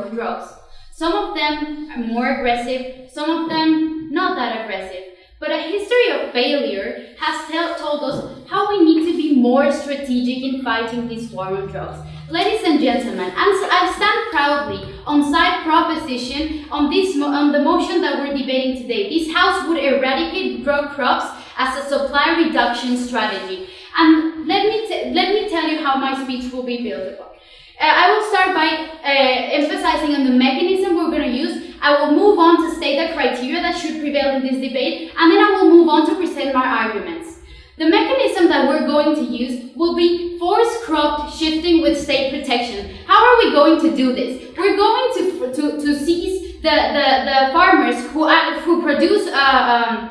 of drugs. Some of them are more aggressive, some of them not that aggressive. But a history of failure has tell, told us how we need to be more strategic in fighting this war on drugs. Ladies and gentlemen, I stand proudly on side proposition on, this, on the motion that we're debating today. This House would eradicate drug crops as a supply reduction strategy. And let me, let me tell you how my speech will be built upon. Uh, I will start by uh, emphasizing on the mechanism we're going to use. I will move on to state the criteria that should prevail in this debate, and then I will move on to present my arguments. The mechanism that we're going to use will be forced crop shifting with state protection. How are we going to do this? We're going to, to, to seize the, the, the farmers who, uh, who produce uh, um,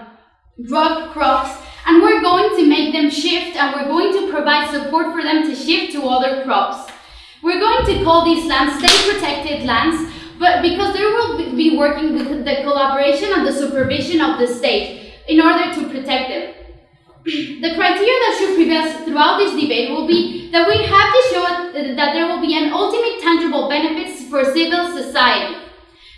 drug crops and we're going to make them shift and we're going to provide support for them to shift to other crops. We're going to call these lands state protected lands but because they will be working with the collaboration and the supervision of the state in order to protect them. the criteria that should prevail throughout this debate will be that we have to show that there will be an ultimate tangible benefits for civil society.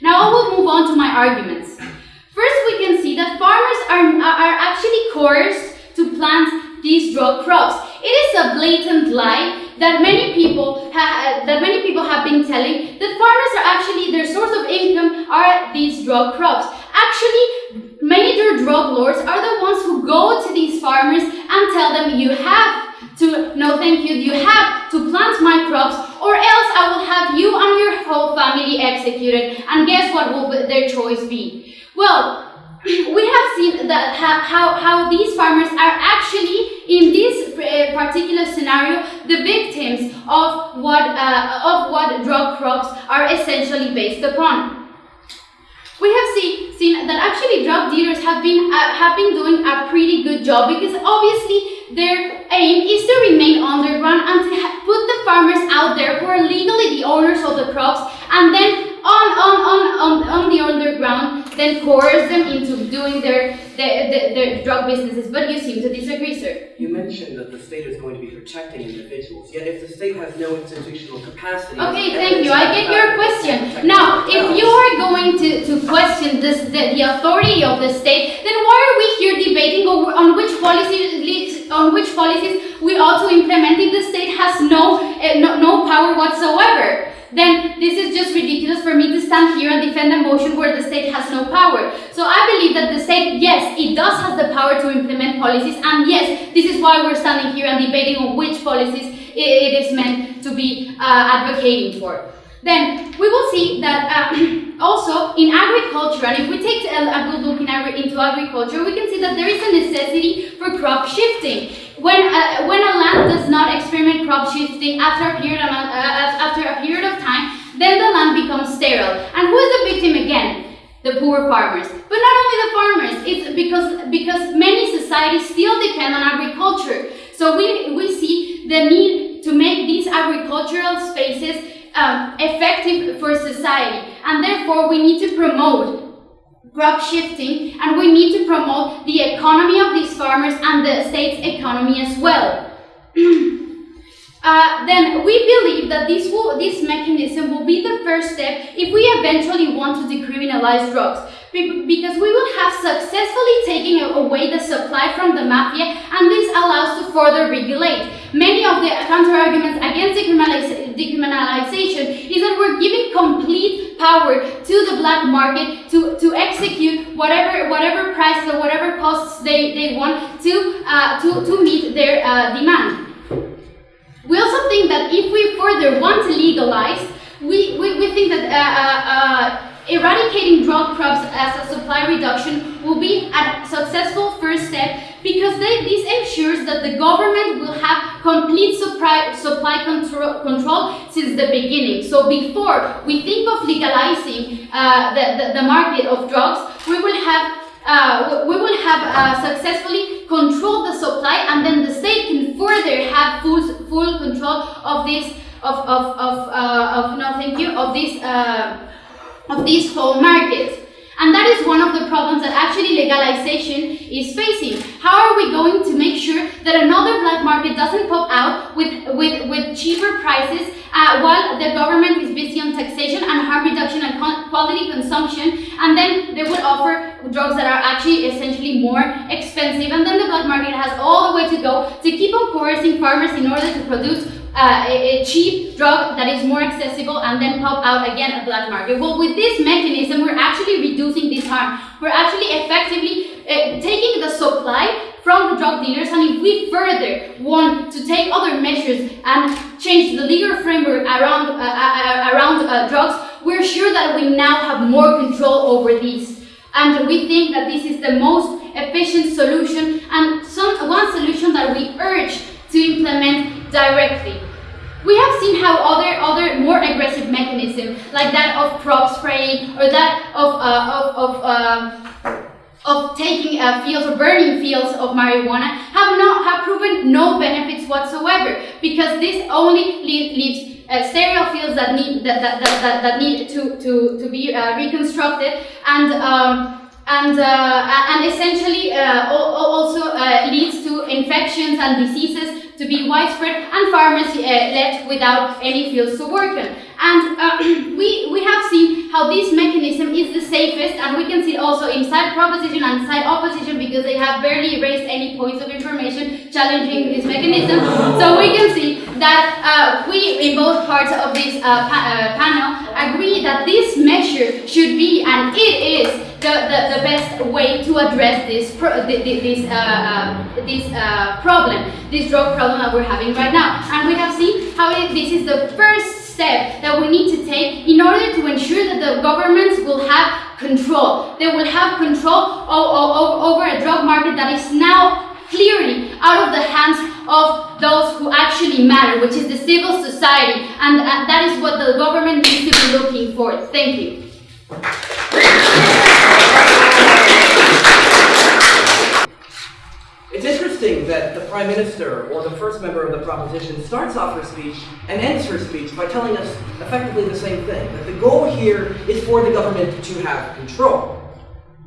Now I will move on to my arguments. First, we can see that farmers are, are actually coerced to plant these drug crops. It is a blatant lie that many people that many people have been telling that farmers are actually their source of income are these drug crops. Actually, major drug lords are the ones who go to these farmers and tell them you have to no thank you you have to plant my crops or else I will have you and your whole family executed and guess what will their choice be? Well, we have seen that how, how these farmers are actually in this uh, particular scenario the victims of what uh, of what drug crops are essentially based upon. We have see, seen that actually drug dealers have been uh, have been doing a pretty good job because obviously their aim is to remain underground and to put the farmers out there who are legally the owners of the crops and then on, on, on, on, on the underground, then coerce them into doing their, their, their, their, drug businesses. But you seem to disagree, sir. You mentioned that the state is going to be protecting individuals, yet if the state has no institutional capacity... Okay, thank you. I get your question. Now, if you are going to, to question this, the, the authority of the state, then why are we here debating on which policies on which policies we ought to implement if the state has no, uh, no, no power whatsoever? Then this is just ridiculous for me to stand here and defend a motion where the state has no power. So I believe that the state, yes, it does have the power to implement policies, and yes, this is why we're standing here and debating on which policies it is meant to be uh, advocating for. Then we will see that uh, also in agriculture, and if we take a, good look in agri into agriculture, we can see that there is a necessity for crop shifting. When a, when a land does not experiment crop shifting after a period of, uh, after a period of time, then the land becomes sterile. And who is the victim again? The poor farmers. But not only the farmers, it's because, because many societies still depend on agriculture. So we, we see the need to make these agricultural spaces um, effective for society. And therefore, we need to promote crop shifting and we need to promote the economy of these farmers and the state's economy as well. uh, then we believe that this, will, this mechanism will be the first step if we eventually want to decriminalize drugs because we will have successfully taken away the supply from the mafia and this allows to further regulate. Many of the counter-arguments against decriminalization is that we're giving complete power to the black market to, to execute whatever whatever prices or whatever costs they, they want to, uh, to, to meet their uh, demand. We also think that if we further want to legalize, we, we, we think that uh, uh, uh Eradicating drug crops as a supply reduction will be a successful first step because they, this ensures that the government will have complete supply, supply control, control since the beginning. So before we think of legalizing uh, the, the, the, market of drugs, we will have uh, we will have uh, successfully controlled the supply and then the state can further have full, full control of this of, of, of, uh, of no thank you of this uh, of these whole markets. And that is one of the problems that actually legalization is facing. How are we going to make sure that another black market doesn't pop out with, with, with cheaper prices uh, while the government is busy on taxation? And harm reduction and quality consumption, and then they would offer drugs that are actually essentially more expensive, and then the black market has all the way to go to keep on coercing farmers in order to produce uh, a, cheap drug that is more accessible and then pop out again a black market. Well, with this mechanism, we're actually reducing this harm. We're actually effectively uh, taking the supply from the drug dealers and if we further want to take other measures and change the legal framework around, uh, uh, uh around uh, drugs, we're sure that we now have more control over these. And we think that this is the most efficient solution and some, one solution that we urge to implement directly. We have seen how other other more aggressive mechanisms, like that of crop spraying or that of uh, of of, uh, of taking uh, fields or burning fields of marijuana, have not have proven no benefits whatsoever because this only leaves uh, sterile fields that need that, that, that, that, need to to to be uh, reconstructed and. Um, and, uh, and essentially uh, also uh, leads to infections and diseases to be widespread and farmers uh, left without any fields to work on. And uh, we, we have seen how this mechanism is the safest and we can see also inside proposition and side opposition because they have barely raised any points of information challenging this mechanism. So we can see that uh, we in both parts of this uh, pa uh, panel agree that this measure should be and it is the, the, the best way to address this pro this uh, uh, this problem, this drug problem that we're having right now. And we have seen how it, this is the first step that we need to take in order to ensure that the governments will have control. They will have control over a drug market that is now clearly out of the hands of those who actually matter, which is the civil society. And uh, that is what the government needs to be looking for. Thank you. Prime Minister or the first member of the proposition starts off her speech and ends her speech by telling us effectively the same thing, that the goal here is for the government to have control.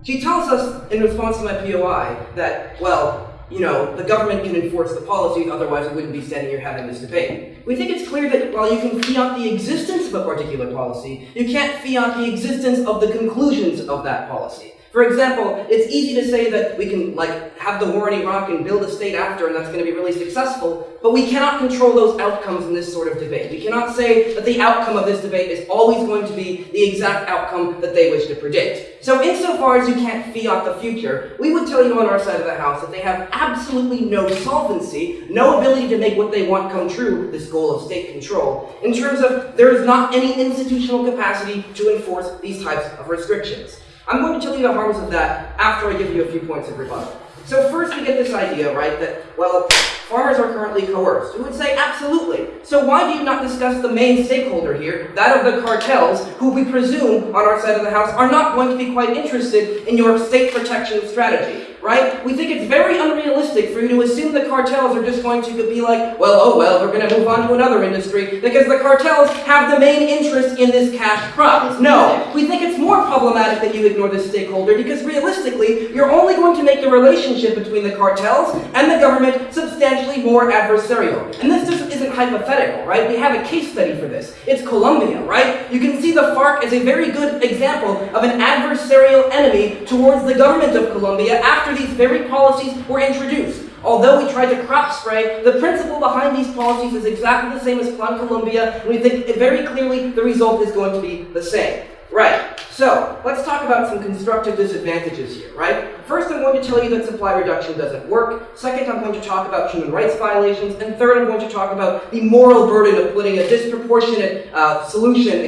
She tells us in response to my POI that, well, you know, the government can enforce the policies, otherwise we wouldn't be standing here having this debate. We think it's clear that while you can fiat the existence of a particular policy, you can't fiat the existence of the conclusions of that policy. For example, it's easy to say that we can like have the war in Iraq and build a state after and that's going to be really successful, but we cannot control those outcomes in this sort of debate. We cannot say that the outcome of this debate is always going to be the exact outcome that they wish to predict. So insofar as you can't fiat the future, we would tell you on our side of the house that they have absolutely no solvency, no ability to make what they want come true, this goal of state control, in terms of there is not any institutional capacity to enforce these types of restrictions. I'm going to tell you the harms of that after I give you a few points of rebuttal. So first we get this idea, right, that, well, farmers are currently coerced. Who would say, absolutely. So why do you not discuss the main stakeholder here, that of the cartels, who we presume, on our side of the house, are not going to be quite interested in your state protection strategy? right? We think it's very unrealistic for you to assume the cartels are just going to be like, well, oh well, we're going to move on to another industry because the cartels have the main interest in this cash crop. No, we think it's more problematic that you ignore this stakeholder because realistically, you're only going to make the relationship between the cartels and the government substantially more adversarial. And this just isn't hypothetical, right? We have a case study for this. It's Colombia, right? You can see the FARC as a very good example of an adversarial enemy towards the government of Colombia after after these very policies were introduced. Although we tried to crop spray, the principle behind these policies is exactly the same as Plan Colombia, and we think very clearly the result is going to be the same. Right, so let's talk about some constructive disadvantages here, right? First, I'm going to tell you that supply reduction doesn't work. Second, I'm going to talk about human rights violations. And third, I'm going to talk about the moral burden of putting a disproportionate uh, solution,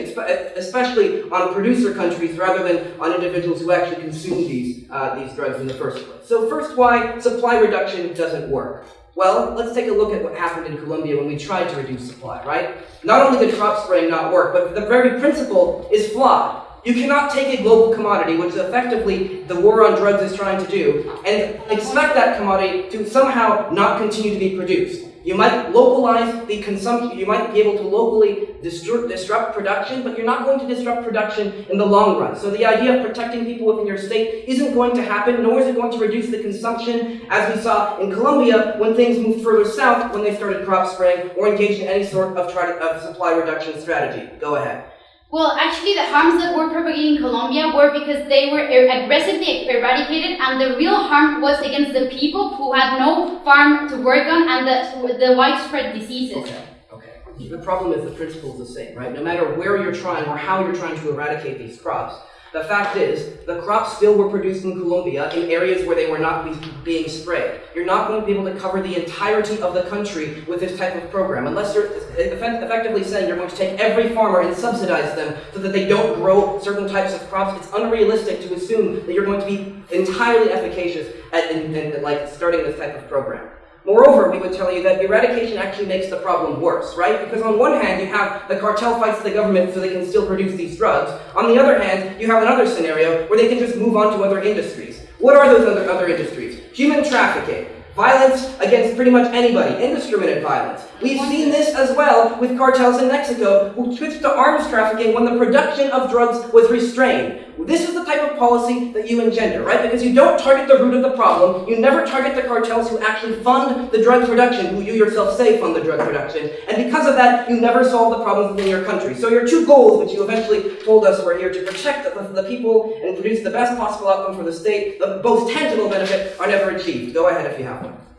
especially on producer countries rather than on individuals who actually consume these, uh, these drugs in the first place. So first, why supply reduction doesn't work. Well, let's take a look at what happened in Colombia when we tried to reduce supply, right? Not only did crop spraying not work, but the very principle is flawed. You cannot take a global commodity, which is effectively the war on drugs is trying to do, and expect that commodity to somehow not continue to be produced. You might localize the consumption, you might be able to locally disrupt production, but you're not going to disrupt production in the long run. So the idea of protecting people within your state isn't going to happen, nor is it going to reduce the consumption, as we saw in Colombia when things moved further south when they started crop spraying or engaged in any sort of, of supply reduction strategy. Go ahead. Well, actually, the harms that were propagated in Colombia were because they were er, aggressively eradicated, and the real harm was against the people who had no farm to work on and the, the widespread diseases. Okay, okay. The problem is the principle is the same, right? No matter where you're trying or how you're trying to eradicate these crops, the fact is, the crops still were produced in Colombia in areas where they were not be being sprayed. You're not going to be able to cover the entirety of the country with this type of program, unless you're effectively saying you're going to take every farmer and subsidize them so that they don't grow certain types of crops. It's unrealistic to assume that you're going to be entirely efficacious at in, in, like starting this type of program. Moreover, we would tell you that eradication actually makes the problem worse, right? Because on one hand, you have the cartel fights the government so they can still produce these drugs. On the other hand, you have another scenario where they can just move on to other industries. What are those other, other industries? Human trafficking, violence against pretty much anybody, indiscriminate violence. We've seen this as well with cartels in Mexico who switched to arms trafficking when the production of drugs was restrained. This is the type of policy that you engender, right? Because you don't target the root of the problem. You never target the cartels who actually fund the drug production, who you yourself say fund the drug production. And because of that, you never solve the problems within your country. So your two goals, which you eventually told us were here to protect the, the people and produce the best possible outcome for the state, the most tangible benefit, are never achieved. Go ahead if you have one.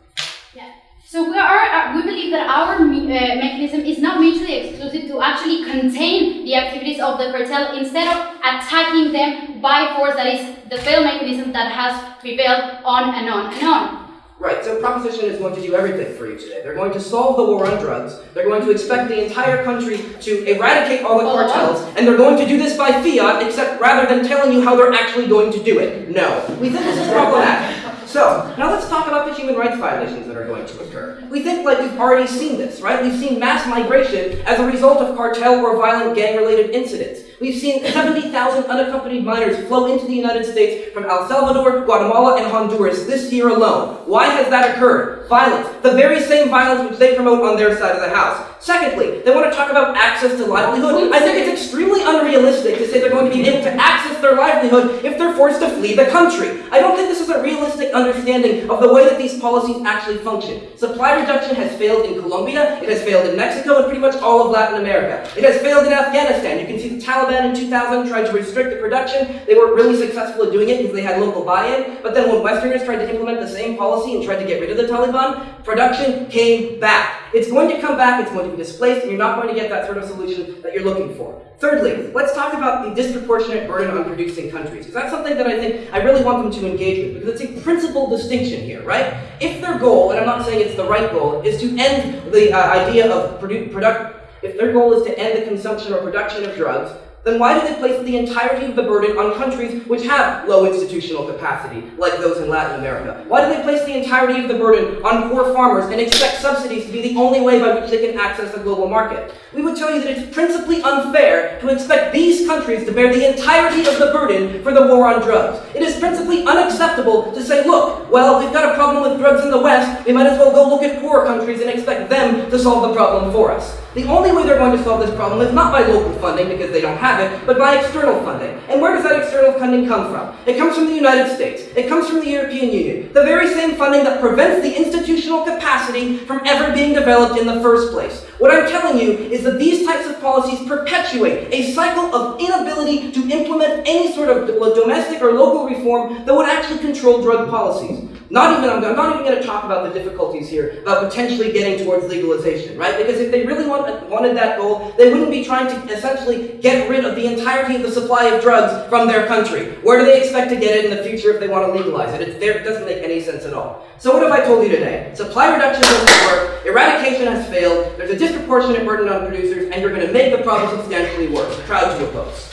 So we are uh, we believe that our uh, mechanism is not mutually exclusive to actually contain the activities of the cartel instead of attacking them by force. That is the failed mechanism that has prevailed on and on and on. Right, so Proposition is going to do everything for you today. They're going to solve the war on drugs, they're going to expect the entire country to eradicate all the cartels, and they're going to do this by fiat, except rather than telling you how they're actually going to do it. No. We think this is problematic. So, now let's talk about the human rights violations that are going to occur. We think like we've already seen this, right? We've seen mass migration as a result of cartel or violent gang-related incidents. We've seen 70,000 unaccompanied minors flow into the United States from El Salvador, Guatemala, and Honduras this year alone. Why has that occurred? Violence. The very same violence which they promote on their side of the house. Secondly, they want to talk about access to livelihood. I think it's extremely unrealistic to say they're going to be able to access their livelihood if they're forced to flee the country. I don't think this is a realistic understanding of the way that these policies actually function. Supply reduction has failed in Colombia, it has failed in Mexico, and pretty much all of Latin America. It has failed in Afghanistan. You can see the Taliban Taliban in 2000 tried to restrict the production. They weren't really successful at doing it because they had local buy-in. But then when Westerners tried to implement the same policy and tried to get rid of the Taliban, production came back. It's going to come back, it's going to be displaced, and you're not going to get that sort of solution that you're looking for. Thirdly, let's talk about the disproportionate burden on producing countries, because that's something that I think I really want them to engage with, because it's a principal distinction here, right? If their goal, and I'm not saying it's the right goal, is to end the uh, idea of produ- product, if their goal is to end the consumption or production of drugs, then why do they place the entirety of the burden on countries which have low institutional capacity, like those in Latin America? Why do they place the entirety of the burden on poor farmers and expect subsidies to be the only way by which they can access the global market? We would tell you that it's principally unfair to expect these countries to bear the entirety of the burden for the war on drugs. It is principally unacceptable to say, look, well, we've got a problem with drugs in the West, we might as well go look at poor countries and expect them to solve the problem for us. The only way they're going to solve this problem is not by local funding, because they don't have it, but by external funding. And where does that external funding come from? It comes from the United States. It comes from the European Union. The very same funding that prevents the institutional capacity from ever being developed in the first place. What I'm telling you is that these types of policies perpetuate a cycle of inability to implement any sort of domestic or local reform that would actually control drug policies. Not even, I'm not even going to talk about the difficulties here about potentially getting towards legalization, right? Because if they really want, wanted that goal, they wouldn't be trying to essentially get rid of the entirety of the supply of drugs from their country. Where do they expect to get it in the future if they want to legalize it? It's it doesn't make any sense at all. So what have I told you today? Supply reduction doesn't work, eradication has failed, there's a disproportionate burden on producers, and you're going to make the problem substantially worse. Proud to oppose.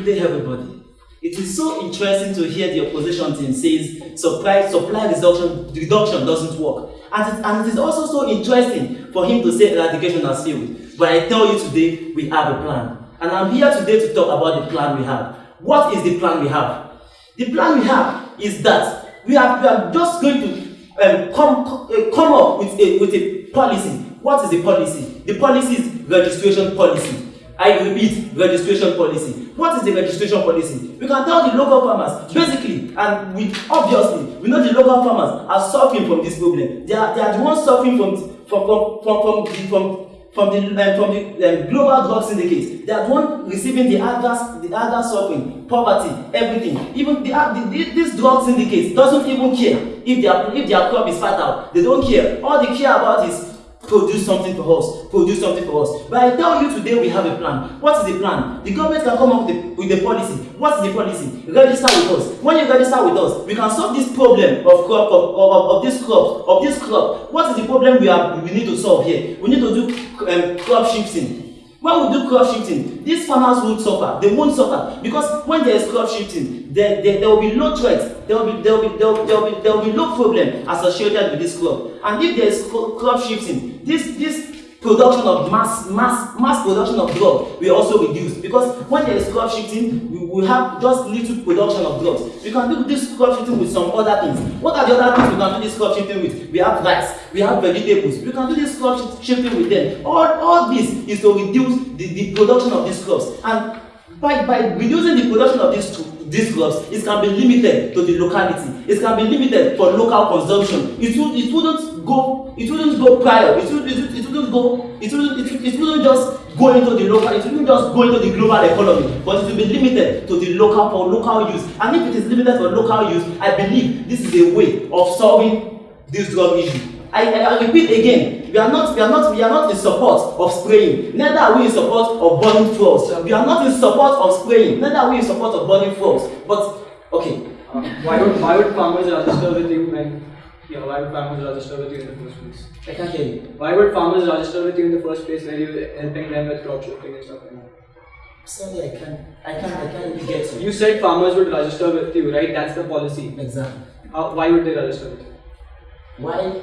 Good day, everybody. It is so interesting to hear the opposition team says supply, supply reduction, reduction doesn't work. And it, and it is also so interesting for him to say eradication has failed. But I tell you today, we have a plan. And I'm here today to talk about the plan we have. What is the plan we have? The plan we have is that we are, we are just going to um, come, uh, come up with a, with a policy. What is the policy? The policy is registration policy. I repeat, registration policy. What is the registration policy? We can tell the local farmers, basically, and we obviously, we know the local farmers are suffering from this problem. They are, they are the ones suffering from, from, from, from, from, from from the um, from the um, global drug syndicate they are the one receiving the adverse the adverse suffering poverty everything even the, the, the this drug syndicate doesn't even care if their if their crop is fertile they don't care all they care about is produce something for us produce something for us. But i tell you today we have a plan. What is the plan? The government can come up with a with a policy. What is the policy? Register with us. When you register with us we can solve this problem of crop of of of this crop of this crop. What is the problem we are we need to solve here? We need to do um, crop shifting when we do crop shifting? These farmers won't suffer. They won't suffer. Because when there is crop shifting there there there will be low threat. There will be there will be there will, there will be there will be low problem associated with this crop and if there is crop shifting this this production of mass mass mass production of drug will also reduce. Because when there is crop shifting we will have just little production of drugs we can do this crop shifting with some other things. What are the other things we can do this crop shifting with? We have rice. We have vegetables. We can do this crop shifting with them. All all this is to reduce the the production of these crops and by by reducing the production of these these crops it can be limited to the locality. It can be limited for local consumption. It would it wouldn't go it wouldn't go prior. It would it, would, it wouldn't go it wouldn't it, wouldn't just go into the local it wouldn't just go into the global economy but it will be limited to the local for local use. And if it is limited for local use i believe this is a way of solving this drug issue. I, I, I repeat again we are not we are not we are not in support of spraying. Neither are we in support of burning fuels. We are not in support of spraying. Neither are we in support of burning fuels. But okay. Uh, why would why would farmers register with you when yeah why would farmers register with you in the first place? I can't hear you. Why would farmers register with you in the first place when you're helping them with crop shifting and stuff like that? Sorry, I can't I can't I can't get you. You said farmers would register with you, right? That's the policy. Exactly. How, why would they register with you? Why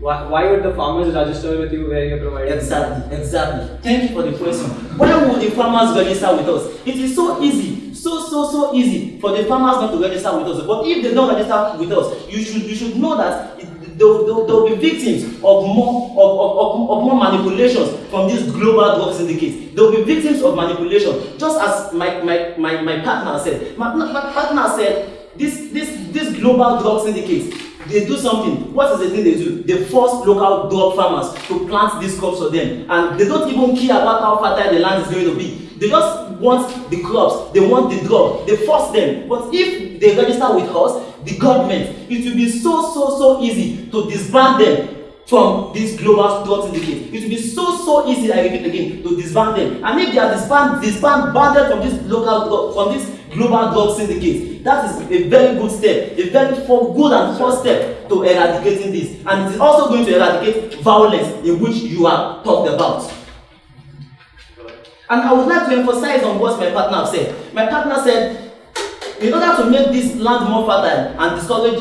Why, why would the farmers register with you where you're providing? Exactly, exactly. Thank you for the question. Why would the farmers register with us? It is so easy, so so so easy for the farmers not to register with us. But if they don't register with us, you should you should know that it, they'll, they'll, they'll be victims of more of, of, of, of more manipulations from this global drug syndicate. They'll be victims of manipulation. Just as my my, my, my partner said. My, my partner said this this this global drug syndicate they do something what is the thing they do they force local drug farmers to plant these crops for them and they don't even care about how fertile the land is going to be they just want the crops they want the drug. They force them. But if they register with us the government it will be so so so easy to disband them from this global drug syndicate it will be so so easy i repeat again to disband them. And if they are disband disband banded from this local from this global drug syndicate that is a very good step a very for good and first step to eradicating this. And it is also going to eradicate violence in which you are talked about and i would like to emphasize on what my partner said. My partner said in order to make this land more fertile and discourage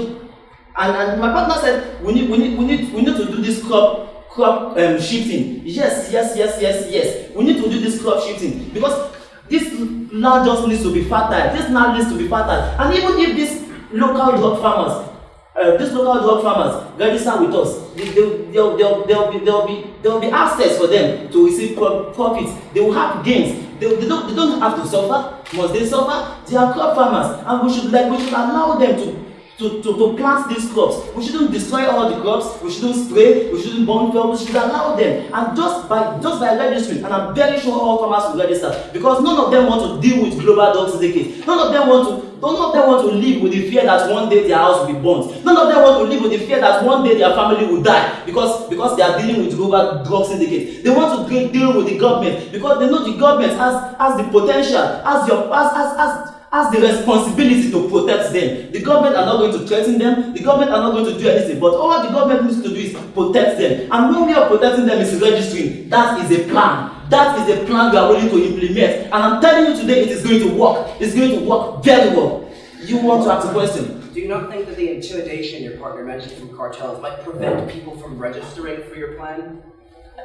and and my partner said we need we need we need we need to do this crop crop um, shifting. Yes yes yes yes yes. We need to do this crop shifting because this land just needs to be fertile. This land needs to be fertile. And even if these local drug farmers uh, these local drug farmers register with us they they there will be there will be there will be access for them to receive pro profits they will have gains they they don't they don't have to suffer must they suffer they are crop farmers and we should like we should allow them to to to to plant these crops. We shouldn't destroy all the crops. We shouldn't spray. We shouldn't burn fuel we should allow them. And just by just by registering and i'm very sure all farmers will register because none of them want to deal with global drug syndicate none of them want to none of them want to live with the fear that one day their house will be burnt. None of them want to live with the fear that one day their family will die because because they are dealing with global drug syndicate they want to deal with the government because they know the government has has the po ten tial has your has has has has the responsibility to protect them. The government are not going to threaten them. The government are not going to do anything. But all the government needs to do is protect them. And one way of protecting them is registering. That is a plan. That is a plan we are willing to implement. And i'm telling you today it is going to work. It's going to work very well. You want to ask a question? Do you not think that the intimidation your partner mentioned from cartels might prevent people from registering for your plan?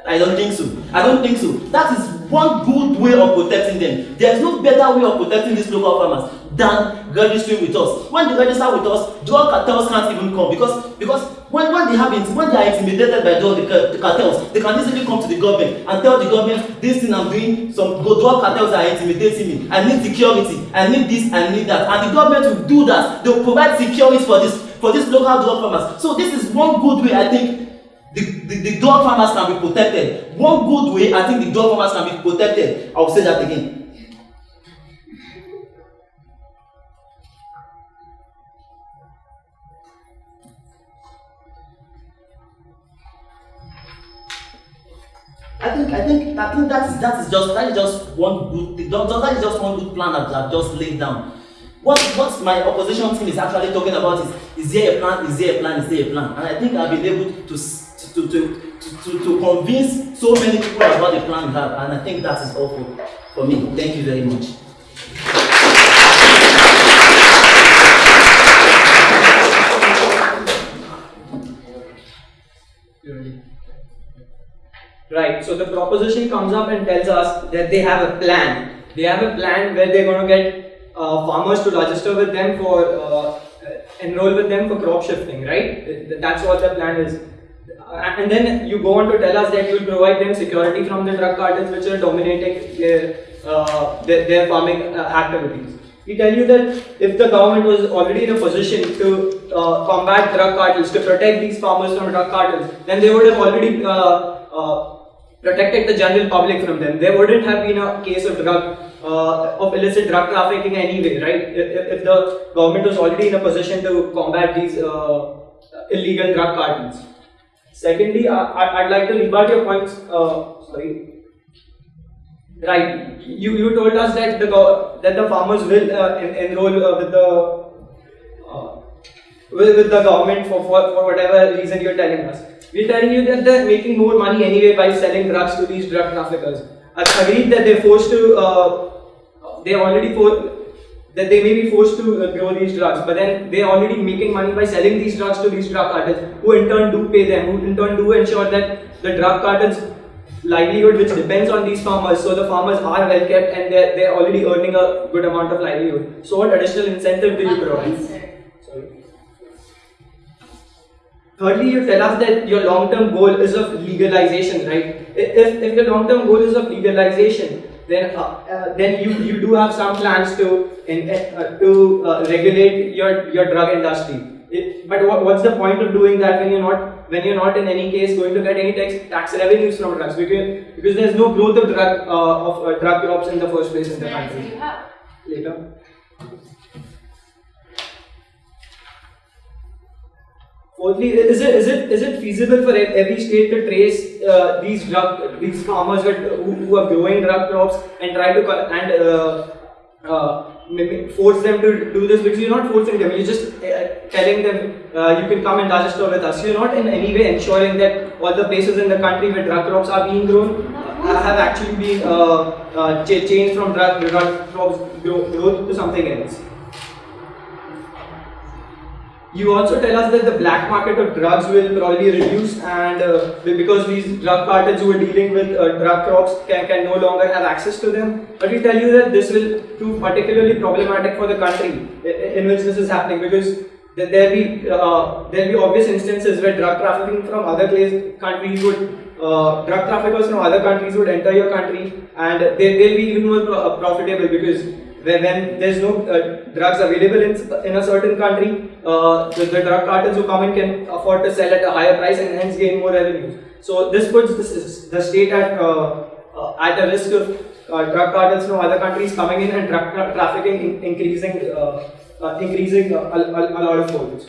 I don't think so. I don't think so. That is one good way of protecting them. There is no better way of protecting these local farmers than registering with us. When they register with us, drug cartels can't even come because because when, when they have when they are intimidated by drug the, the cartels, they can easily come to the government and tell the government this thing I'm doing, some drug cartels are intimidating me. I need security. I need this. I need that. And the government will do that. They will provide security for this for these local drug farmers. So this is one good way I think the, the, the dog farmers can be protected. One good way, I think the dog farmers can be protected. I will say that again. I think I think I think that is that is just that is just one good that is just one good plan that I've just laid down. What what my opposition team is actually talking about is is there a plan? Is there a plan? Is there a plan? And I think I've been able to to, to, to, to, convince so many people about the plan we have. And I think that is for, for me. Thank you very much. Right, so the proposition comes up and tells us that they have a plan. They have a plan where they're going to get uh, farmers to register with them for, uh, enroll with them for crop shifting, right? That's what the plan is and then you go on to tell us that you will provide them security from the drug cartels which are dominating their, uh, their, their, farming uh, activities. We tell you that if the government was already in a position to uh, combat drug cartels, to protect these farmers from drug cartels, then they would have already uh, uh, protected the general public from them. There wouldn't have been a case of drug uh, of illicit drug trafficking anyway, right? If, if, the government was already in a position to combat these illegal drug cartels. Secondly, I, would like to rebut your points. Uh, sorry. Right. You you told us that the that the farmers will uh, en enroll uh, with the uh, with, with the government for, for for whatever reason you're telling us. We're telling you that they're making more money anyway by selling drugs to these drug traffickers. I agreed that they're forced to. Uh, they're already for that they may be forced to uh, grow these drugs, but then they're already making money by selling these drugs to these drug cartels, who in turn do pay them, who in turn do ensure that the drug cartels livelihood which depends on these farmers, so the farmers are well kept and they're, they're already earning a good amount of livelihood. So what additional incentive do you provide? Thirdly, you tell us that your long-term goal is of legalization, right? If, if your long-term goal is of legalization, then uh, uh, then you you do have some plans to in, uh, to uh, regulate your your drug industry. It, but what, what's the point of doing that when you're not when you're not in any case going to get any tax tax revenues from drugs because because there's no growth of drug uh, of uh, drug crops in the first place in the country. Later. Fourthly, is it is it is it feasible for every state to trace uh, these drug these farmers who, who are growing drug crops and try to and uh, uh, force them to do this because you're not forcing them. You're just uh, telling them uh, you can come and register with us. You're not in any way ensuring that all the places in the country where drug crops are being grown uh, have actually been changed from drug, drug crops growth to something else. You also tell us that the black market of drugs will probably reduce and uh, because these drug cartels who are dealing with uh, drug crops can, can no longer have access to them. But we tell you that this will prove particularly problematic for the country in which this is happening because there will be uh, there be obvious instances where drug trafficking from other countries would uh, drug traffickers from other countries would enter your country and they will be even more profitable because when, when there's no uh, drugs available in, in a certain country, uh, the, the, drug cartels who come in can afford to sell at a higher price and hence gain more revenue. So this puts this, the state at uh, uh, at a risk of uh, drug cartels from other countries coming in and drug tra trafficking in, increasing uh, increasing a, a, a lot of folds.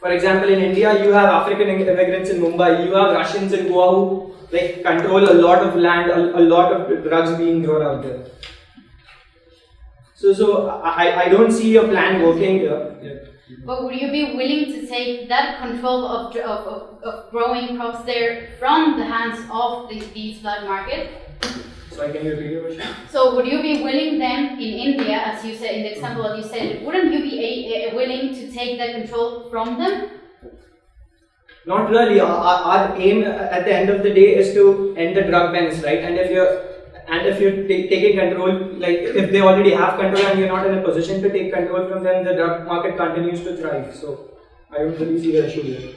For example, in India, you have African immigrants in Mumbai, you have Russians in Goa who like control a lot of land, a, a lot of drugs being grown out there. So, so I, I don't see your plan working here. Yeah. But would you be willing to take that control of, of, of, of growing crops there from the hands of the, these black market? So I can you repeat your question? So would you be willing then in India, as you said in the example that you said, wouldn't you be a, a willing to take that control from them? Not really. Our, our aim at the end of the day is to end the drug menace, right? And if you're and if you're taking control, like if they already have control and you're not in a position to take control from them, the drug market continues to thrive. So I don't really see the issue there.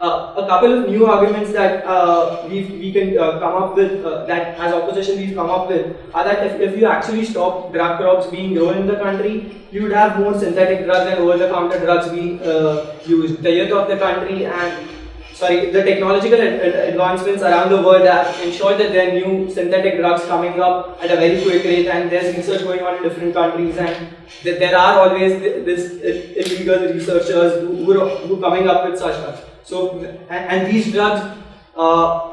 Uh, a couple of new arguments that uh, we we can uh, come up with, uh, that as opposition we've come up with, are that if, if you actually stop drug crops being grown in the country, you would have more synthetic drugs and over-the-counter drugs being uh, used. The youth of the country and sorry, the technological advancements around the world have ensured that there are new synthetic drugs coming up at a very quick rate and there's research going on in different countries and that there are always this illegal researchers who, who, are, who coming up with such drugs. So, and, and these drugs, uh,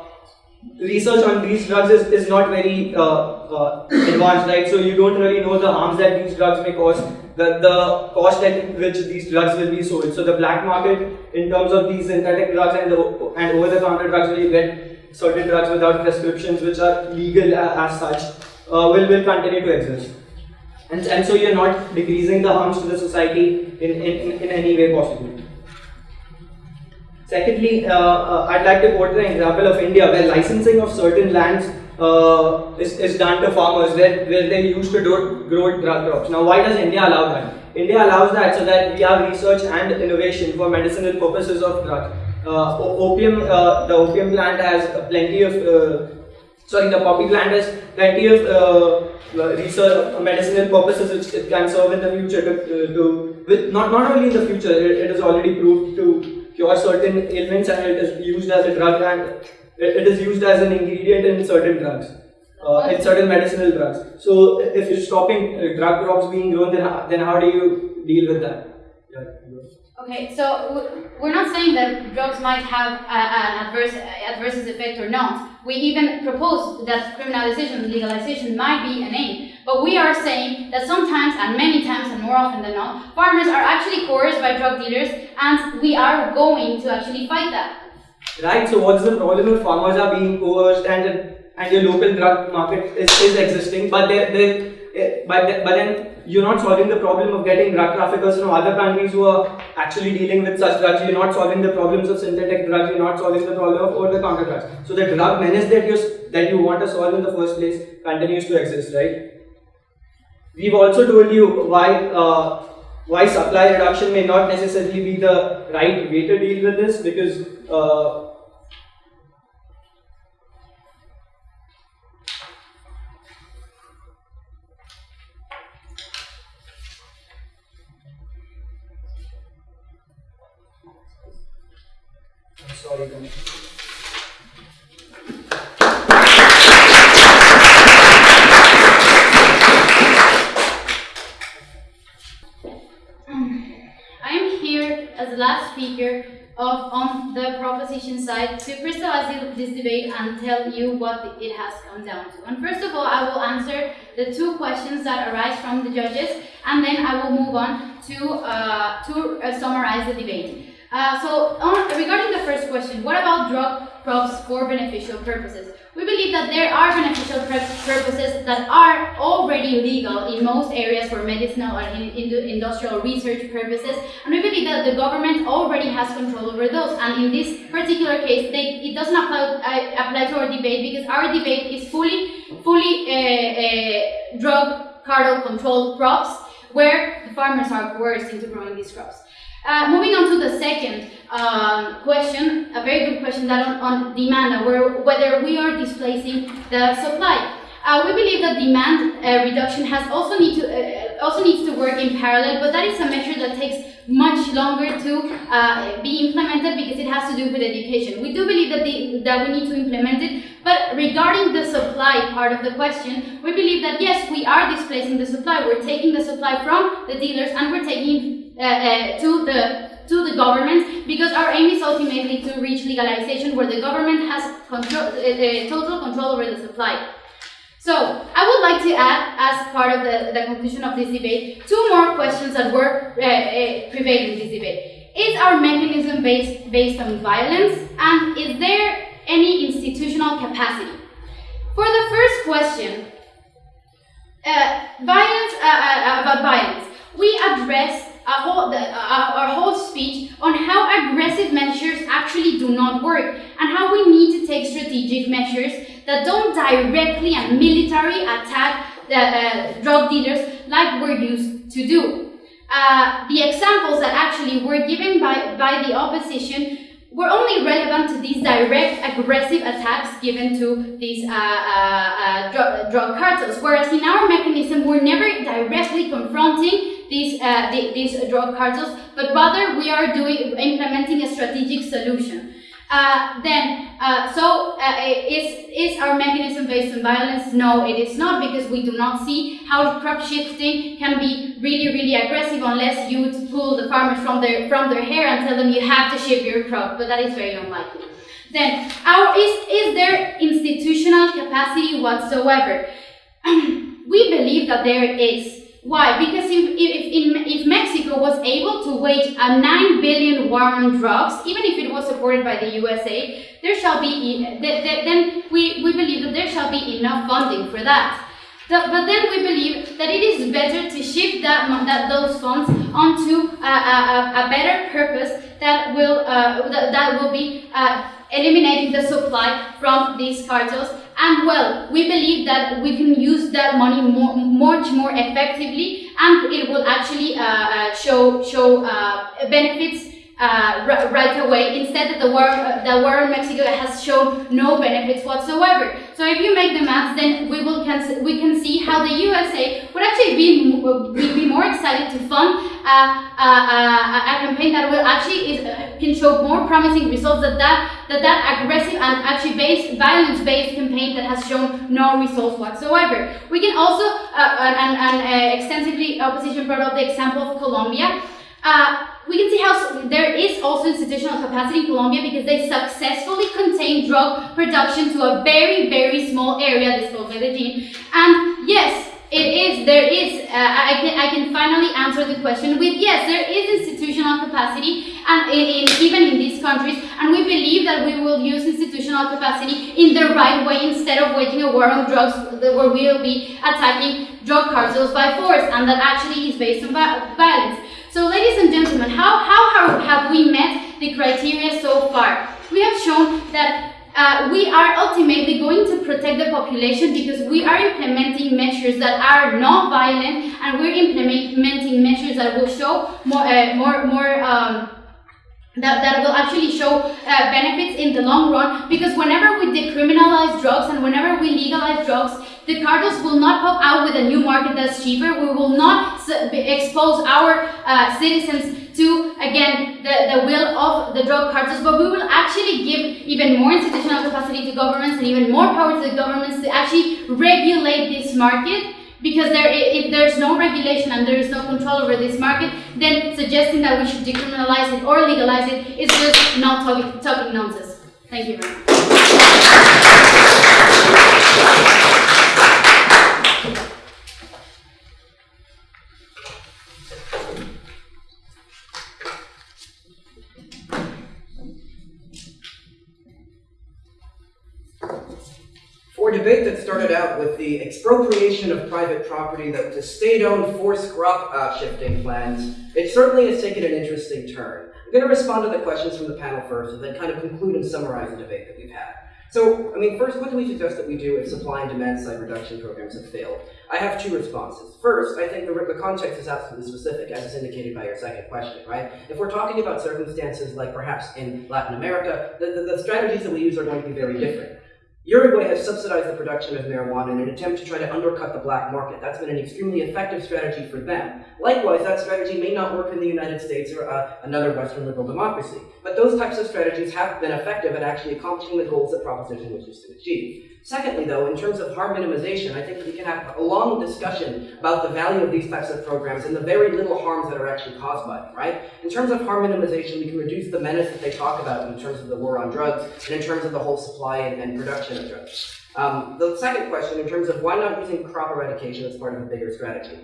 research on these drugs is, is not very uh, uh, advanced, right? So you don't really know the harms that these drugs may cause, the, the cost at which these drugs will be sold. So the black market in terms of these synthetic drugs and, the, and over-the-counter drugs where you get certain drugs without prescriptions which are legal as such uh, will, will continue to exist. And, and so you're not decreasing the harms to the society in, in, in any way possible. Secondly, uh, uh, I'd like to quote an example of India where licensing of certain lands uh, is, is done to farmers where, where they used to do, grow drug crops. Now, why does India allow that? India allows that so that we have research and innovation for medicinal purposes of drugs. Uh, opium, uh, the opium plant has plenty of, uh, sorry, the poppy plant has plenty of research, medicinal purposes which it can serve in the future to, to with not, not only in the future, it, it is already proved to cure certain ailments and it is used as a drug and it is used as an ingredient in certain drugs. Uh, in certain medicinal drugs. So if you're stopping uh, drug crops being grown, then how, then how do you deal with that? Okay, so we're not saying that drugs might have an adverse adverse effect or not. We even propose that criminalization, legalization might be an aim. But we are saying that sometimes, and many times, and more often than not, farmers are actually coerced by drug dealers, and we are going to actually fight that. Right. So what's the problem if farmers are being coerced and and your local drug market is, is existing, but they they eh, but, but then you're not solving the problem of getting drug traffickers from other countries who are actually dealing with such drugs. You're not solving the problems of synthetic drugs. You're not solving the problem of over-the-counter drugs. So the drug menace that you that you want to solve in the first place continues to exist, right? We've also told you why uh, why supply reduction may not necessarily be the right way to deal with this? Because uh, speaker of, on the proposition side to crystallize this debate and tell you what it has come down to. And first of all, I will answer the two questions that arise from the judges, and then I will move on to, uh, to uh, summarize the debate. Uh, so, on, regarding the first question, what about drug crops for beneficial purposes? We believe that there are beneficial purposes that are already legal in most areas for medicinal or in, in industrial research purposes, and we believe that the government already has control over those. And in this particular case, they, it doesn't apply, uh, apply to our debate because our debate is fully, fully uh, uh, drug cartel controlled crops where the farmers are coerced into growing these crops. Uh, moving on to the second um, question, a very good question that on, on demand, where, whether we are displacing the supply. Uh, we believe that demand uh, reduction has also need to uh, also needs to work in parallel, but that is a measure that takes much longer to uh, be implemented because it has to do with education. We do believe that the, that we need to implement it, but regarding the supply part of the question, we believe that yes, we are displacing the supply. We're taking the supply from the dealers and we're taking uh, uh, to the to the government because our aim is ultimately to reach legalization where the government has control, uh, total control over the supply. So I would like to add, as part of the, the conclusion of this debate, two more questions that were uh, uh, prevailing in this debate. Is our mechanism based, based on violence? And is there any institutional capacity? For the first question, uh, violence, about violence, we address whole, our whole speech on how aggressive measures actually do not work and how we need to take strategic measures that don't directly and military attack the uh, drug dealers like we're used to do. Uh, the examples that actually were given by, by the opposition were only relevant to these direct aggressive attacks given to these uh, uh, uh drug, drug, cartels, whereas in our mechanism we're never directly confronting these, uh, the, these drug cartels, but rather we are doing implementing a strategic solution. Uh, then, uh, so uh, is, is our mechanism based on violence? No, it is not because we do not see how crop shifting can be really, really aggressive unless you pull the farmers from their, from their hair and tell them you have to shift your crop, but that is very unlikely. Then, our, is, is there institutional capacity whatsoever? we believe that there is. Why? Because if, if, if, Mexico was able to wage a 9 billion war on drugs, even if it was supported by the USA, there shall be, then we, we believe that there shall be enough funding for that. But then we believe that it is better to shift that, that those funds onto a, a, a better purpose that will, uh, that, that will be uh, eliminating the supply from these cartels. And well, we believe that we can use that money more, much more effectively and it will actually uh, uh, show, show uh, benefits uh, right away instead the war, uh, the war in Mexico has shown no benefits whatsoever. So if you make the math, then we will can, we can see how the USA would actually be, be, be more excited to fund uh, a campaign that will actually is, uh, can show more promising results than that, that, that aggressive and actually based, violence-based campaign that has shown no results whatsoever. We can also, uh, and, and extensively opposition brought up the example of Colombia. Uh, we can see how there is also institutional capacity in Colombia because they successfully contained drug production to a very, very small area, this called Medellin. And yes, it is, there is, uh, I, can, I can finally answer the question with yes, there is institutional capacity and in, in, even in these countries, and we believe that we will use institutional capacity in the right way instead of waging a war on drugs where we will be attacking drug cartels by force, and that actually is based on violence. So ladies and gentlemen, how, how have we met the criteria so far? We have shown that uh, we are ultimately going to protect the population because we are implementing measures that are not violent and we're implementing measures that will show more, uh, more, more um, that, that will actually show uh, benefits in the long run because whenever we decriminalize drugs and whenever we legalize drugs, the cartels will not pop out with a new market that's cheaper. We will not expose our uh, citizens to, again, the, the will of the drug cartels, but we will actually give even more institutional capacity to governments and even more power to the governments to actually regulate this market because there, if there's no regulation and there is no control over this market, then suggesting that we should decriminalize it or legalize it is just not talking, talking nonsense. Thank you very much. Debate that started out with the expropriation of private property, the, the state-owned forced crop uh, shifting plans, it certainly has taken an interesting turn. I'm going to respond to the questions from the panel first, and then kind of conclude and summarize the debate that we've had. So, I mean, first, what do we suggest that we do if supply and demand side reduction programs have failed? I have two responses. First, I think the, the context is absolutely specific, as is indicated by your second question, right? If we're talking about circumstances like perhaps in Latin America, the, the, the strategies that we use are going to be very different. Uruguay has subsidized the production of marijuana in an attempt to try to undercut the black market. That's been an extremely effective strategy for them. Likewise, that strategy may not work in the United States or uh, another Western liberal democracy. But those types of strategies have been effective at actually accomplishing the goals that Proposition wishes to achieve. Secondly, though, in terms of harm minimization, I think we can have a long discussion about the value of these types of programs and the very little harms that are actually caused by them, right? In terms of harm minimization, we can reduce the menace that they talk about in terms of the war on drugs and in terms of the whole supply and, and production of drugs. Um, the second question, in terms of why not using crop eradication as part of a bigger strategy.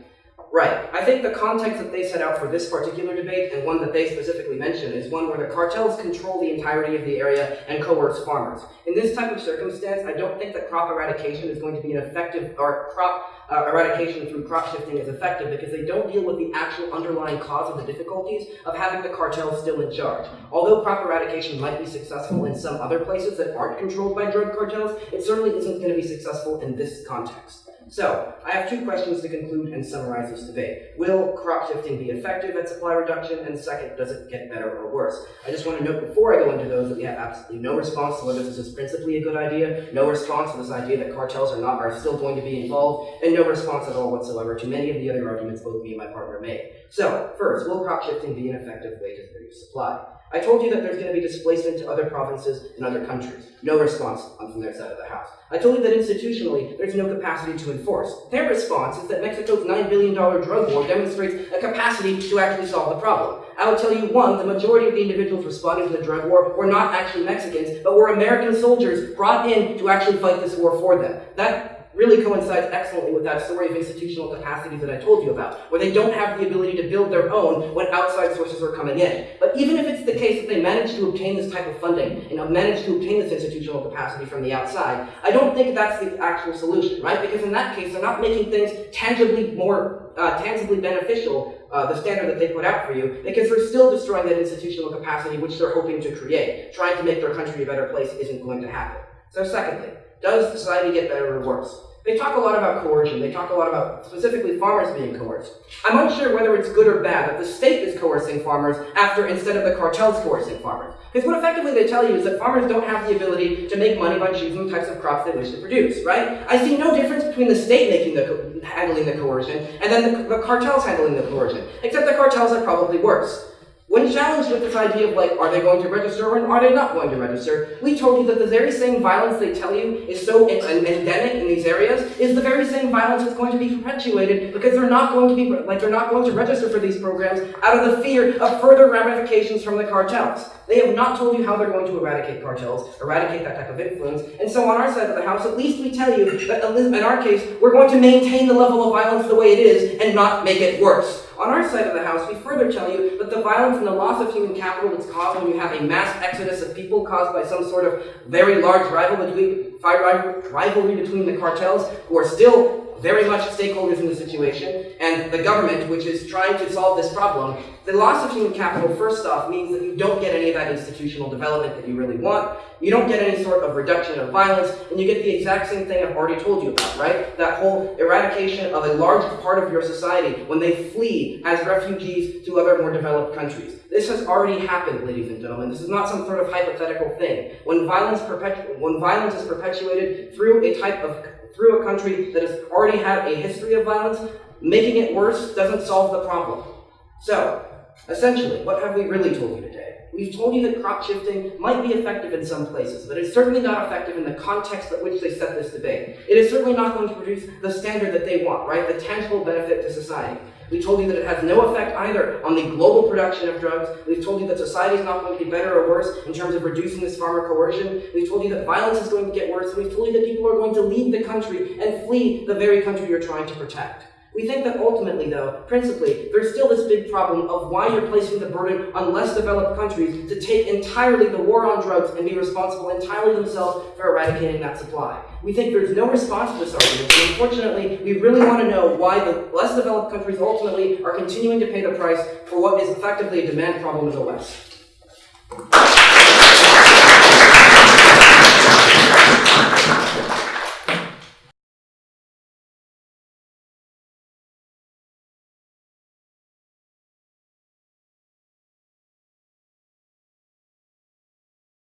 Right. I think the context that they set out for this particular debate, and one that they specifically mention, is one where the cartels control the entirety of the area and coerce farmers. In this type of circumstance, I don't think that crop eradication is going to be an effective, or crop uh, eradication through crop shifting is effective because they don't deal with the actual underlying cause of the difficulties of having the cartels still in charge. Although crop eradication might be successful in some other places that aren't controlled by drug cartels, it certainly isn't going to be successful in this context. So, I have two questions to conclude and summarize this debate. Will crop shifting be effective at supply reduction? And second, does it get better or worse? I just want to note before I go into those that we have absolutely no response to whether this is principally a good idea, no response to this idea that cartels are not are still going to be involved, and no response at all whatsoever to many of the other arguments both me and my partner made. So, first, will crop shifting be an effective way to reduce supply? I told you that there's going to be displacement to other provinces and other countries. No response on from their side of the house. I told you that institutionally, there's no capacity to enforce. Their response is that Mexico's $9 billion drug war demonstrates a capacity to actually solve the problem. I would tell you, one, the majority of the individuals responding to the drug war were not actually Mexicans, but were American soldiers brought in to actually fight this war for them. That really coincides excellently with that story of institutional capacity that I told you about, where they don't have the ability to build their own when outside sources are coming in. But even if it's the case that they manage to obtain this type of funding and manage to obtain this institutional capacity from the outside, I don't think that's the actual solution, right? Because in that case, they're not making things tangibly more uh, tangibly beneficial uh, the standard that they put out for you, because they're still destroying that institutional capacity which they're hoping to create. Trying to make their country a better place isn't going to happen. So secondly, does society get better or worse? They talk a lot about coercion. They talk a lot about specifically farmers being coerced. I'm unsure whether it's good or bad that the state is coercing farmers after instead of the cartels coercing farmers. Because what effectively they tell you is that farmers don't have the ability to make money by choosing the types of crops they wish to produce, right? I see no difference between the state making the handling the coercion and then the, the cartels handling the coercion, except the cartels are probably worse. When challenged with this idea of like, are they going to register or are they not going to register, we told you that the very same violence they tell you is so endemic in these areas is the very same violence that's going to be perpetuated because they're not going to be like they're not going to register for these programs out of the fear of further ramifications from the cartels. They have not told you how they're going to eradicate cartels, eradicate that type of influence, and so on our side of the house, at least we tell you that in our case, we're going to maintain the level of violence the way it is and not make it worse. On our side of the house, we further tell you that the violence and the loss of human capital that's caused when you have a mass exodus of people caused by some sort of very large rivalry between the cartels, who are still very much stakeholders in the situation, and the government, which is trying to solve this problem, the loss of human capital, first off, means that you don't get any of that institutional development that you really want. You don't get any sort of reduction of violence, and you get the exact same thing I've already told you about, right? That whole eradication of a large part of your society when they flee as refugees to other more developed countries. This has already happened, ladies and gentlemen. This is not some sort of hypothetical thing. When violence, when violence is perpetuated through a type of through a country that has already had a history of violence, making it worse doesn't solve the problem. So, essentially, what have we really told you today? We've told you that crop shifting might be effective in some places, but it's certainly not effective in the context at which they set this debate. It is certainly not going to produce the standard that they want, right? The tangible benefit to society. We told you that it has no effect either on the global production of drugs. We've told you that society is not going to be better or worse in terms of reducing this farmer coercion. We've told you that violence is going to get worse. We've told you that people are going to leave the country and flee the very country you're trying to protect. We think that ultimately, though, principally, there's still this big problem of why you're placing the burden on less developed countries to take entirely the war on drugs and be responsible entirely themselves for eradicating that supply. We think there's no response to this argument, and unfortunately, we really want to know why the less developed countries ultimately are continuing to pay the price for what is effectively a demand problem in the West.